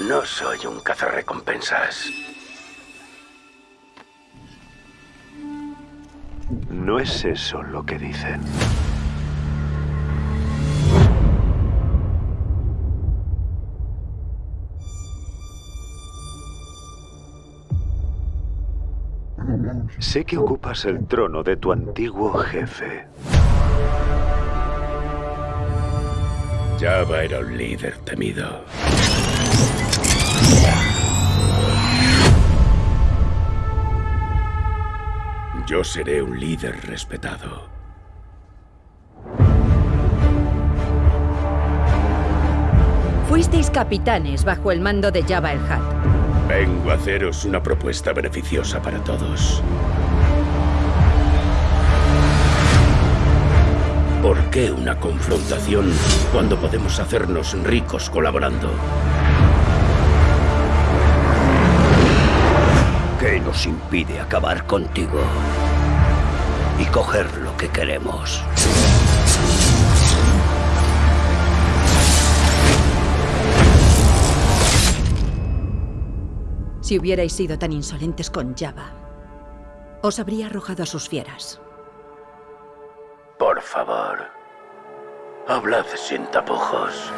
No soy un cazarrecompensas. No es eso lo que dicen. Sé que ocupas el trono de tu antiguo jefe. Java era un líder temido. Yo seré un líder respetado. Fuisteis capitanes bajo el mando de Jabba el Hutt. Vengo a haceros una propuesta beneficiosa para todos. ¿Por qué una confrontación cuando podemos hacernos ricos colaborando? ¿Qué nos impide acabar contigo? Y coger lo que queremos. Si hubierais sido tan insolentes con Jabba, os habría arrojado a sus fieras. Por favor, hablad sin tapujos.